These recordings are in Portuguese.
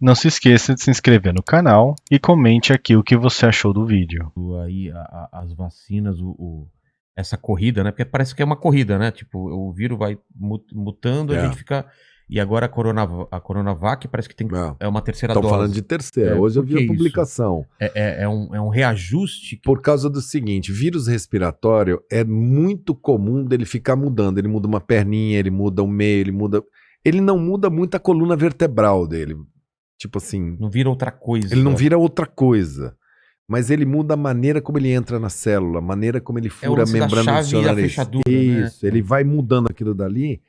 Não se esqueça de se inscrever no canal e comente aqui o que você achou do vídeo. Aí a- a- as vacinas, o, o- essa corrida, né? Porque parece que é uma corrida, né? Tipo, o vírus vai mu- mutando, a É. gente fica. E agora a, Corona, a Coronavac parece que tem Não. é uma terceira Estão dose. falando de terceira. É, Hoje eu vi que a publicação. É, é- é um, é um reajuste. Por causa do seguinte, vírus respiratório é muito comum dele ficar mudando. Ele muda uma perninha, ele muda o meio, ele muda. Ele não muda muito a coluna vertebral dele. Tipo assim, Não vira outra coisa. ele não vira outra coisa. Mas ele muda a maneira como ele entra na célula, a maneira como ele É fura a lance da membrana do seu e a nariz. fechadura, né? Isso, ele vai mudando aquilo dali.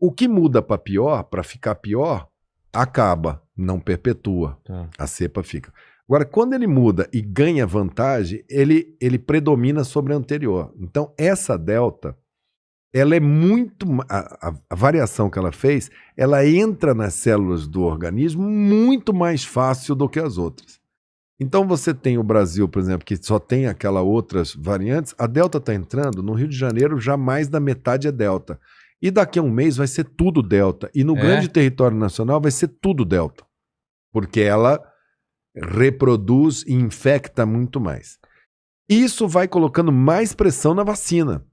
O que muda para pior, para ficar pior, acaba, não perpetua. Tá. A cepa fica. Agora, quando ele muda e ganha vantagem, ele, ele predomina sobre a anterior. Então, essa delta, ela é muito. a- a variação que ela fez, ela entra nas células do organismo muito mais fácil do que as outras. Então, você tem o Brasil, por exemplo, que só tem aquela outras variantes. A delta está entrando. No Rio de Janeiro, já mais da metade é delta. E daqui a um mês vai ser tudo delta. E no É? grande território nacional vai ser tudo delta. Porque ela reproduz e infecta muito mais. Isso vai colocando mais pressão na vacina.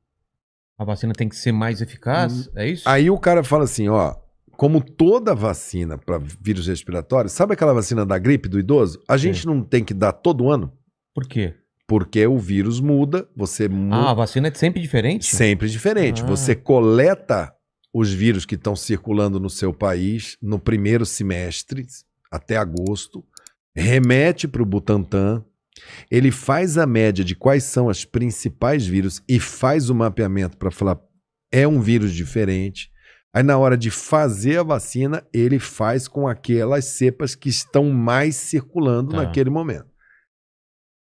A vacina tem que ser mais eficaz? É isso? Hum. Aí o cara fala assim, ó, como toda vacina para vírus respiratório, sabe aquela vacina da gripe do idoso? A gente não tem que dar todo ano, Por quê? porque o vírus muda, você muda Ah, a vacina é sempre diferente? sempre diferente. Ah. Você coleta os vírus que estão circulando no seu país no primeiro semestre, até agosto, remete para o Butantan, ele faz a média de quais são as principais vírus e faz o mapeamento para falar é um vírus diferente. Aí na hora de fazer a vacina, ele faz com aquelas cepas que estão mais circulando Tá. naquele momento.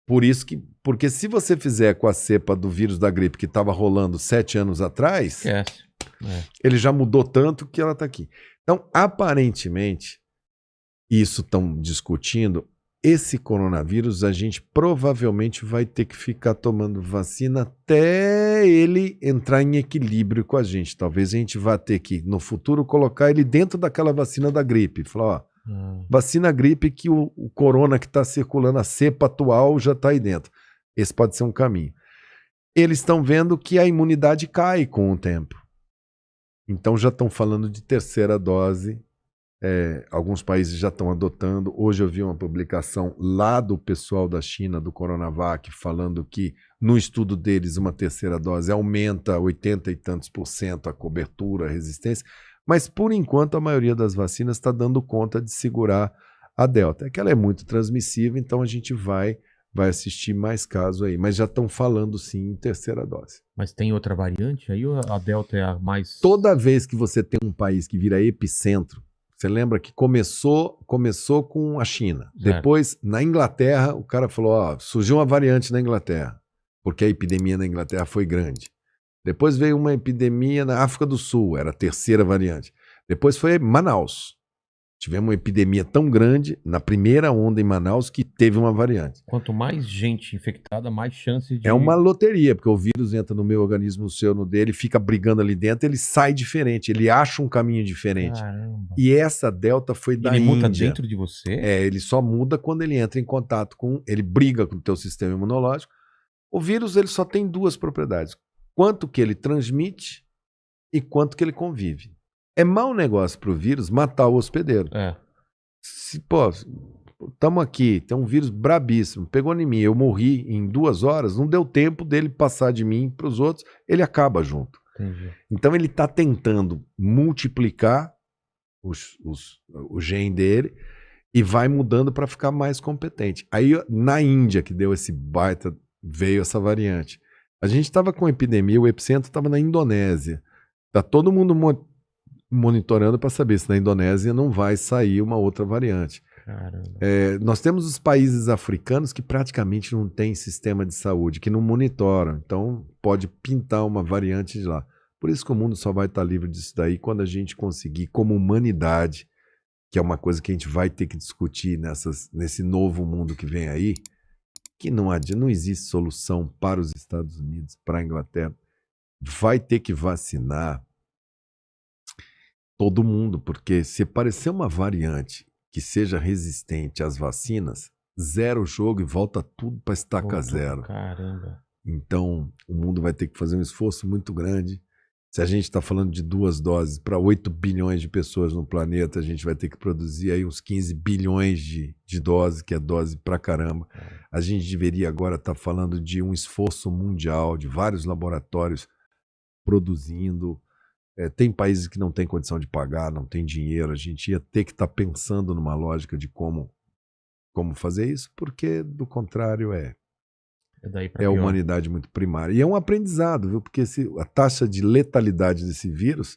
Por isso que, porque se você fizer com a cepa do vírus da gripe que estava rolando sete anos atrás, Esquece. É. ele já mudou tanto que ela está aqui. Então, aparentemente, isso estão discutindo. Esse coronavírus, a gente provavelmente vai ter que ficar tomando vacina até ele entrar em equilíbrio com a gente. Talvez a gente vá ter que, no futuro, colocar ele dentro daquela vacina da gripe. Falar, ó, Ah. vacina gripe que o, o corona que está circulando, a cepa atual, já está aí dentro. Esse pode ser um caminho. Eles estão vendo que a imunidade cai com o tempo. Então já estão falando de terceira dose. É, alguns países já estão adotando. Hoje eu vi uma publicação lá do pessoal da China, do Coronavac, falando que no estudo deles uma terceira dose aumenta 80 e tantos por cento a cobertura, a resistência. Mas por enquanto a maioria das vacinas está dando conta de segurar a Delta. É que ela é muito transmissível, então a gente vai vai assistir mais casos aí. Mas já estão falando sim em terceira dose. Mas tem outra variante? Aí ou a Delta é a mais. Toda vez que você tem um país que vira epicentro, você lembra que começou começou com a China. Certo. Depois, na Inglaterra, o cara falou: ó, surgiu uma variante na Inglaterra, porque a epidemia na Inglaterra foi grande. Depois veio uma epidemia na África do Sul, era a terceira variante. Depois foi Manaus. Tivemos uma epidemia tão grande na primeira onda em Manaus que teve uma variante. Quanto mais gente infectada, mais chance de. É uma loteria, porque o vírus entra no meu organismo, no seu, no dele, fica brigando ali dentro, ele sai diferente, ele acha um caminho diferente. Caramba. E essa delta foi da Ele Índia. dentro de você? É, ele só muda quando ele entra em contato com, ele briga com o teu sistema imunológico. O vírus ele só tem duas propriedades: quanto que ele transmite e quanto que ele convive. É mau negócio para o vírus matar o hospedeiro. É. Se, pô, estamos aqui, tem um vírus brabíssimo, pegou em mim, eu morri em duas horas, não deu tempo dele passar de mim para os outros, ele acaba junto. Entendi. Então ele está tentando multiplicar os, os, o gene dele e vai mudando para ficar mais competente. Aí na Índia que deu esse baita, veio essa variante. A gente estava com epidemia, o epicentro estava na Indonésia. Tá todo mundo monitorando para saber se na Indonésia não vai sair uma outra variante. É, nós temos os países africanos que praticamente não têm sistema de saúde, que não monitoram. Então, pode pintar uma variante de lá. Por isso que o mundo só vai estar livre disso daí quando a gente conseguir, como humanidade, que é uma coisa que a gente vai ter que discutir nessas, nesse novo mundo que vem aí, que não, não existe solução para os Estados Unidos, para a Inglaterra. Vai ter que vacinar todo mundo, porque se aparecer uma variante que seja resistente às vacinas, zero o jogo e volta tudo para estaca Voltou, zero. Caramba. Então, o mundo vai ter que fazer um esforço muito grande. Se a gente está falando de duas doses para 8 bilhões de pessoas no planeta, a gente vai ter que produzir aí uns 15 bilhões de, de doses, que é dose pra caramba. A gente deveria agora estar falando de um esforço mundial, de vários laboratórios produzindo. É, tem países que não têm condição de pagar, não tem dinheiro. A gente ia ter que estar pensando numa lógica de como, como fazer isso, porque do contrário é É é a humanidade muito primária. E é um aprendizado, viu? Porque se, a taxa de letalidade desse vírus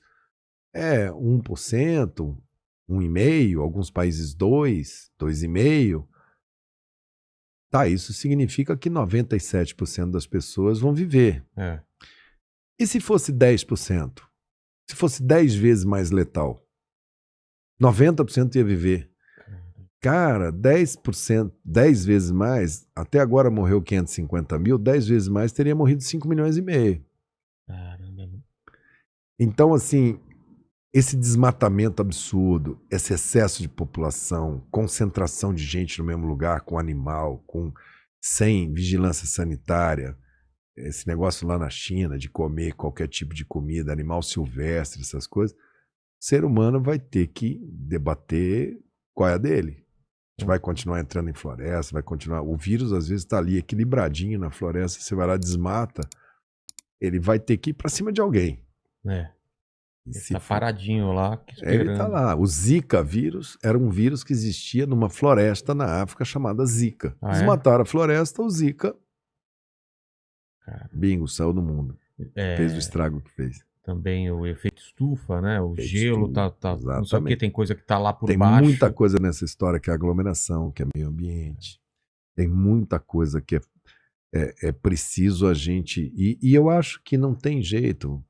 é 1%, 1,5%, alguns países 2%, 2,5%. Tá, isso significa que 97% das pessoas vão viver. É. E se fosse 10%? Se fosse 10 vezes mais letal? 90% ia viver. Cara, 10%, 10 vezes mais, até agora morreu 550 mil, 10 vezes mais teria morrido 5 milhões e meio. Caramba. Então, assim, esse desmatamento absurdo, esse excesso de população, concentração de gente no mesmo lugar, com animal, com sem vigilância sanitária, esse negócio lá na China de comer qualquer tipo de comida, animal silvestre, essas coisas, o ser humano vai ter que debater qual é a dele. A gente vai continuar entrando em floresta, vai continuar. O vírus às vezes está ali equilibradinho na floresta, você vai lá desmata, ele vai ter que ir para cima de alguém. É. E Ele tá for- paradinho lá, é, Ele tá esperando. lá. O Zika vírus era um vírus que existia numa floresta na África chamada Zika. Ah, é? Desmataram a floresta, o Zika, Cara, bingo, saiu do mundo. é, Fez o estrago que fez. também o efeito estufa, né? O Efeito gelo tá, tá não sei o que, tem coisa que tá lá por Tem baixo. muita coisa nessa história que é aglomeração, que é meio ambiente. Tem muita coisa que é, é, é preciso a gente. E, e eu acho que não tem jeito.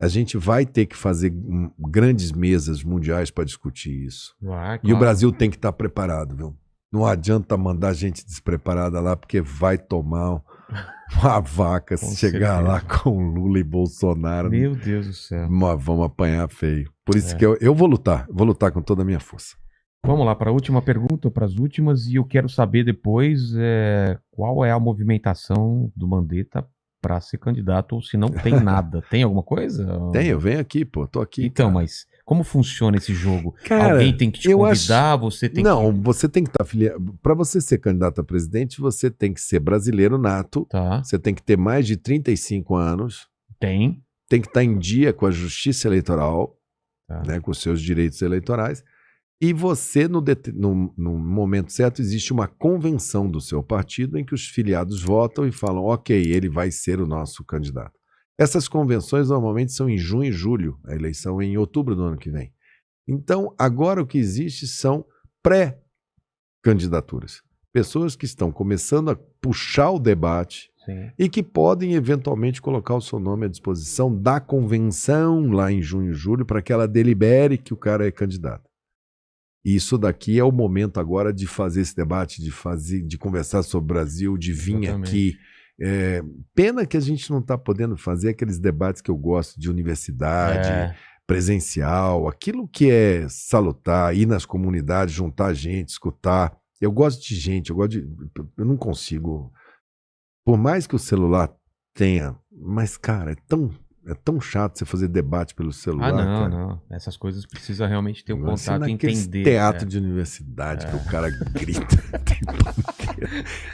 A gente vai ter que fazer grandes mesas mundiais para discutir isso. Vai, E o claro. Brasil tem que estar preparado, viu? Não adianta mandar gente despreparada lá, porque vai tomar uma vaca se Com chegar certeza. lá com Lula e Bolsonaro. Meu Deus do céu. Mas vamos apanhar feio. Por isso É. que eu, eu vou lutar, vou lutar com toda a minha força. Vamos lá para a última pergunta, para as últimas, e eu quero saber depois é, qual é a movimentação do Mandetta para ser candidato ou se não tem nada. tem alguma coisa? Tem, eu venho aqui, pô, tô aqui. Então, cara. mas como funciona esse jogo? Cara, Alguém tem que te convidar, você tem não, que... você tem que estar afiliado. Para você ser candidato a presidente, você tem que ser brasileiro nato, Tá, você tem que ter mais de 35 anos, tem. tem que estar em dia com a justiça eleitoral, Tá. né, com os seus direitos eleitorais. E você, no, det- no- no momento certo, existe uma convenção do seu partido em que os filiados votam e falam: ok, ele vai ser o nosso candidato. Essas convenções normalmente são em junho e julho, a eleição é em outubro do ano que vem. Então, agora o que existe são pré-candidaturas. Pessoas que estão começando a puxar o debate Sim. e que podem eventualmente colocar o seu nome à disposição da convenção lá em junho e julho para que ela delibere que o cara é candidato. E Isso daqui é o momento agora de fazer esse debate, de fazer, de conversar sobre o Brasil, de vir Exatamente. aqui. É, pena que a gente não está podendo fazer aqueles debates que eu gosto de universidade, É, presencial, aquilo que é salutar, ir nas comunidades, juntar gente, escutar. Eu gosto de gente, eu gosto de. Eu não consigo. Por mais que o celular tenha, mas, cara, é tão, é tão chato você fazer debate pelo celular. Ah, não, cara. não. Essas coisas precisa realmente ter um contato e entender. teatro é. de universidade que É. o cara grita.